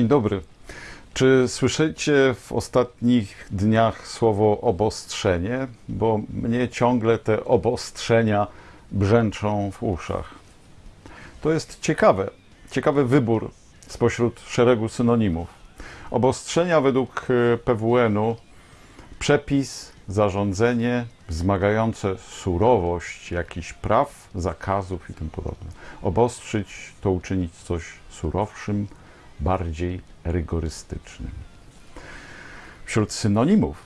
dobry. Czy słyszycie w ostatnich dniach słowo obostrzenie? Bo mnie ciągle te obostrzenia brzęczą w uszach. To jest ciekawe, ciekawy wybór spośród szeregu synonimów. Obostrzenia według e, PWN-u przepis, zarządzenie wzmagające surowość jakichś praw, zakazów i tym podobne. Obostrzyć to uczynić coś surowszym, bardziej rygorystycznym. Wśród synonimów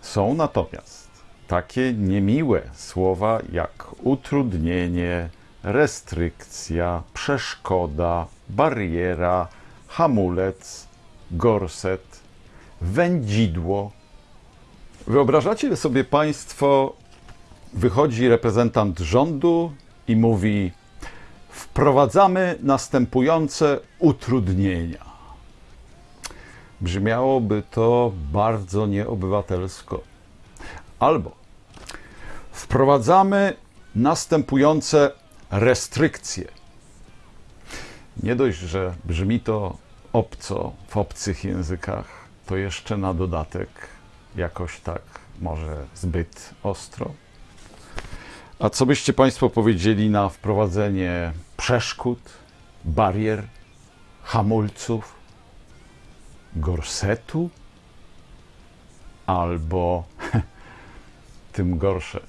są natomiast takie niemiłe słowa jak utrudnienie, restrykcja, przeszkoda, bariera, hamulec, gorset, wędzidło. Wyobrażacie sobie Państwo, wychodzi reprezentant rządu i mówi: Wprowadzamy następujące utrudnienia. Brzmiałoby to bardzo nieobywatelsko. Albo wprowadzamy następujące restrykcje. Nie dość, że brzmi to obco w obcych językach, to jeszcze na dodatek jakoś tak może zbyt ostro. A co byście Państwo powiedzieli na wprowadzenie przeszkód, barier, hamulców, gorsetu albo tym gorsze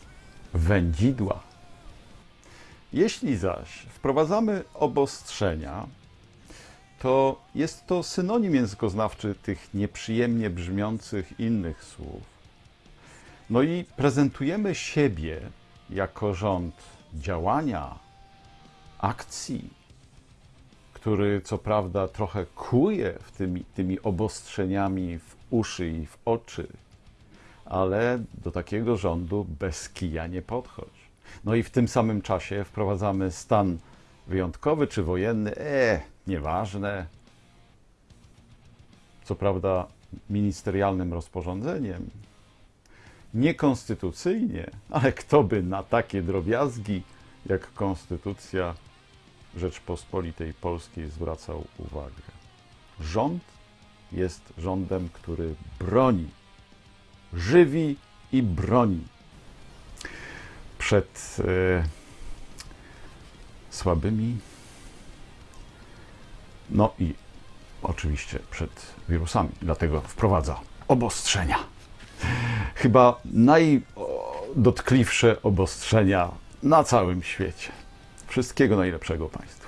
wędzidła? Jeśli zaś wprowadzamy obostrzenia, to jest to synonim językoznawczy tych nieprzyjemnie brzmiących innych słów. No i prezentujemy siebie jako rząd działania, akcji, który co prawda trochę kuje w tymi, tymi obostrzeniami w uszy i w oczy, ale do takiego rządu bez kija nie podchodź. No i w tym samym czasie wprowadzamy stan wyjątkowy czy wojenny, e, nieważne. Co prawda ministerialnym rozporządzeniem, niekonstytucyjnie, ale kto by na takie drobiazgi jak Konstytucja Rzeczpospolitej Polskiej zwracał uwagę? Rząd jest rządem, który broni, żywi i broni przed e, słabymi, no i oczywiście przed wirusami. Dlatego wprowadza obostrzenia. Chyba najdotkliwsze obostrzenia na całym świecie. Wszystkiego najlepszego Państwu.